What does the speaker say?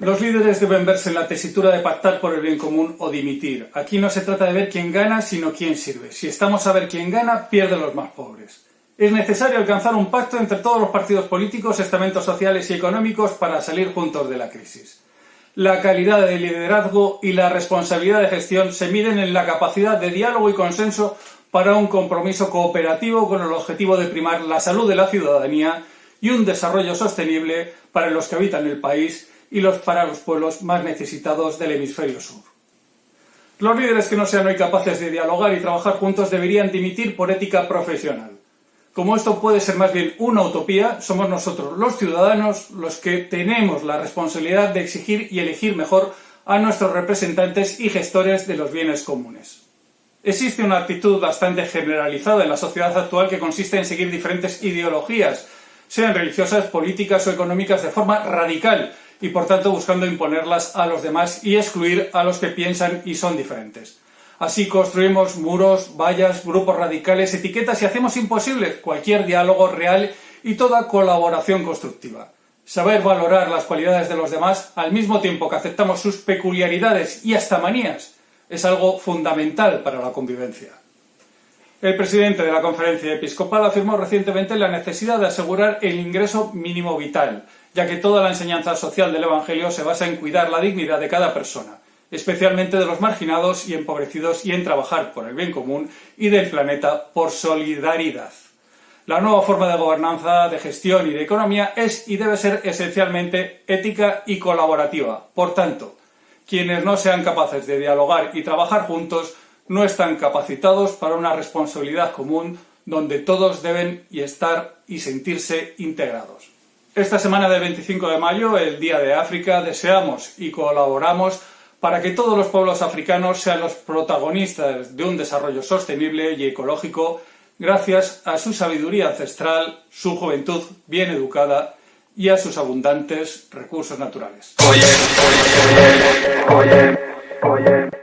Los líderes deben verse en la tesitura de pactar por el bien común o dimitir. Aquí no se trata de ver quién gana, sino quién sirve. Si estamos a ver quién gana, pierden los más pobres. Es necesario alcanzar un pacto entre todos los partidos políticos, estamentos sociales y económicos para salir juntos de la crisis. La calidad de liderazgo y la responsabilidad de gestión se miden en la capacidad de diálogo y consenso para un compromiso cooperativo con el objetivo de primar la salud de la ciudadanía y un desarrollo sostenible para los que habitan el país y los, para los pueblos más necesitados del hemisferio sur. Los líderes que no sean hoy capaces de dialogar y trabajar juntos deberían dimitir por ética profesional. Como esto puede ser más bien una utopía, somos nosotros, los ciudadanos, los que tenemos la responsabilidad de exigir y elegir mejor a nuestros representantes y gestores de los bienes comunes. Existe una actitud bastante generalizada en la sociedad actual que consiste en seguir diferentes ideologías, sean religiosas, políticas o económicas, de forma radical y por tanto buscando imponerlas a los demás y excluir a los que piensan y son diferentes. Así construimos muros, vallas, grupos radicales, etiquetas y hacemos imposible cualquier diálogo real y toda colaboración constructiva. Saber valorar las cualidades de los demás al mismo tiempo que aceptamos sus peculiaridades y hasta manías es algo fundamental para la convivencia. El presidente de la Conferencia Episcopal afirmó recientemente la necesidad de asegurar el ingreso mínimo vital, ya que toda la enseñanza social del Evangelio se basa en cuidar la dignidad de cada persona, especialmente de los marginados y empobrecidos, y en trabajar por el bien común y del planeta por solidaridad. La nueva forma de gobernanza, de gestión y de economía es y debe ser esencialmente ética y colaborativa. Por tanto, quienes no sean capaces de dialogar y trabajar juntos no están capacitados para una responsabilidad común donde todos deben y estar y sentirse integrados. Esta semana del 25 de mayo, el Día de África, deseamos y colaboramos para que todos los pueblos africanos sean los protagonistas de un desarrollo sostenible y ecológico gracias a su sabiduría ancestral, su juventud bien educada y a sus abundantes recursos naturales.